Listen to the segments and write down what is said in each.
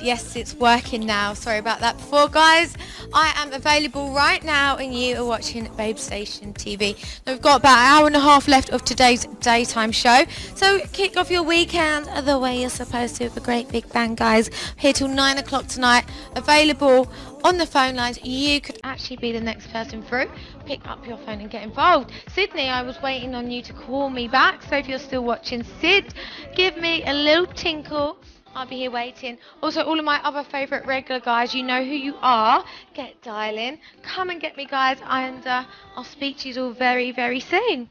Yes, it's working now. Sorry about that before, guys. I am available right now and you are watching Babe Station TV. Now, we've got about an hour and a half left of today's daytime show. So kick off your weekend the way you're supposed to with a great big bang, guys. Here till 9 o'clock tonight. Available on the phone lines. You could actually be the next person through. Pick up your phone and get involved. Sydney, I was waiting on you to call me back. So if you're still watching, Sid, give me a little tinkle. I'll be here waiting. Also, all of my other favourite regular guys, you know who you are. Get dialing. Come and get me, guys. And uh, I'll speak to you all very, very soon.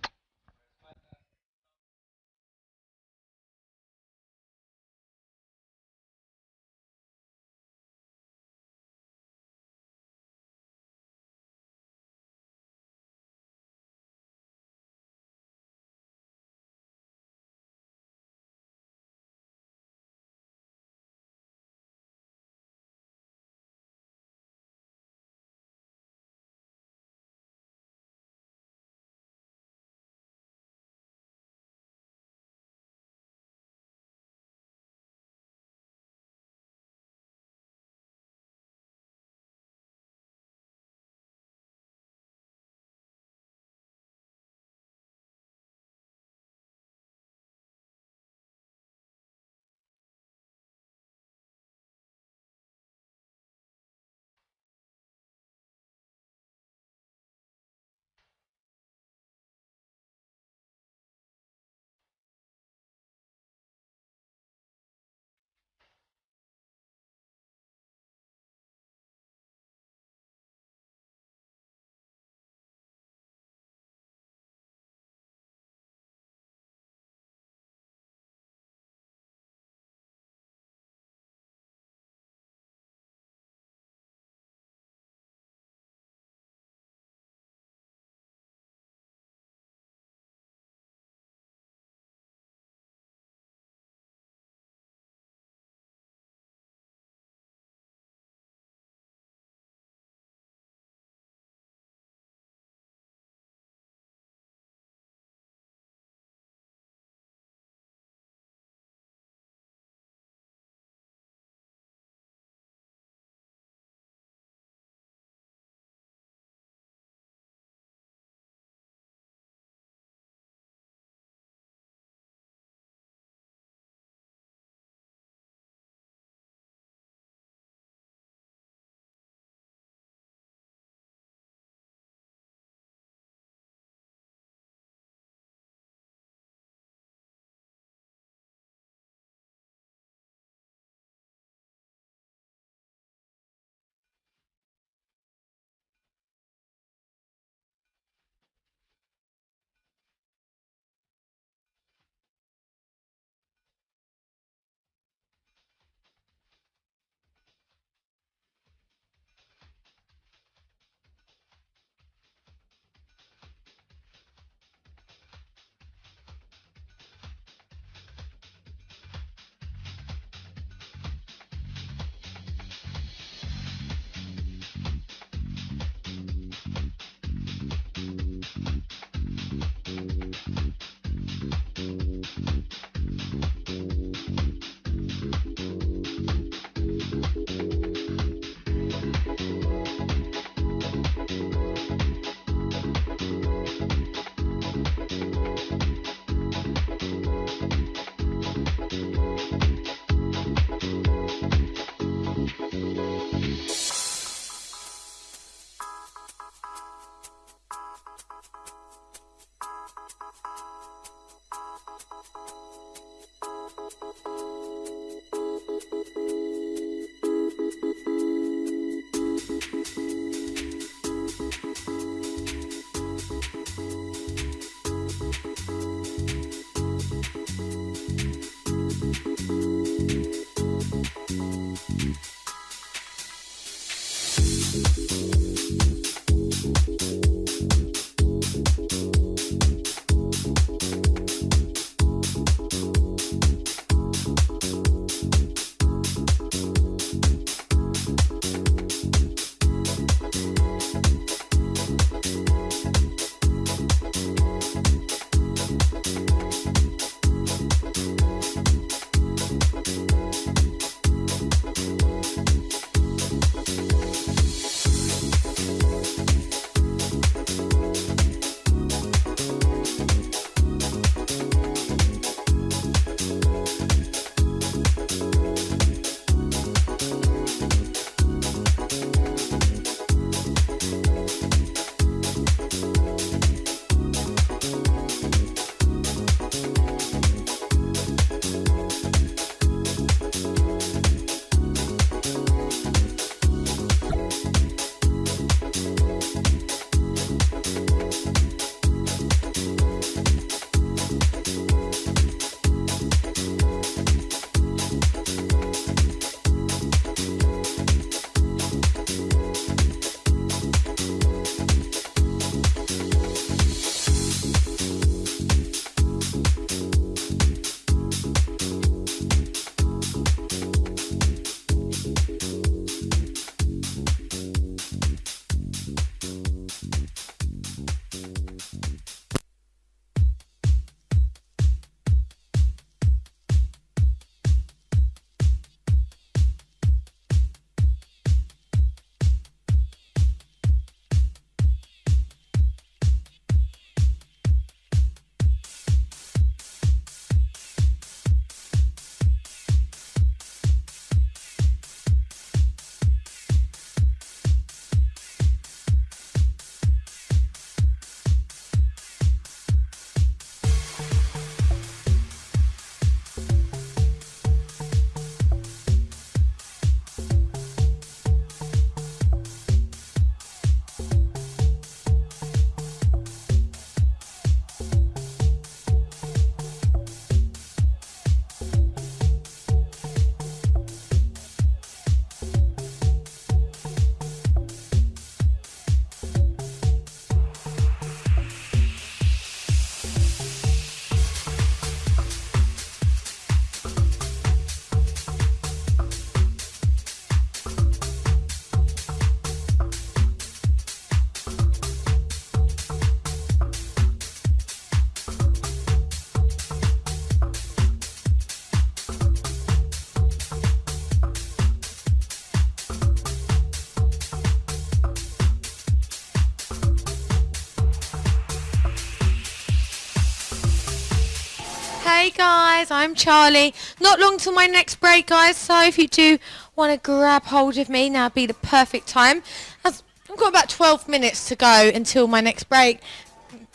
Guys, I'm Charlie. Not long till my next break, guys. So if you do want to grab hold of me, now would be the perfect time. I've got about 12 minutes to go until my next break.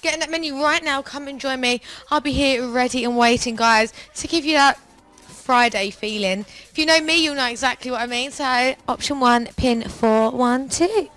Getting that menu right now. Come and join me. I'll be here ready and waiting, guys, to give you that Friday feeling. If you know me, you'll know exactly what I mean. So option one, pin four, one, two.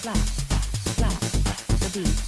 Slap, slap, the beat.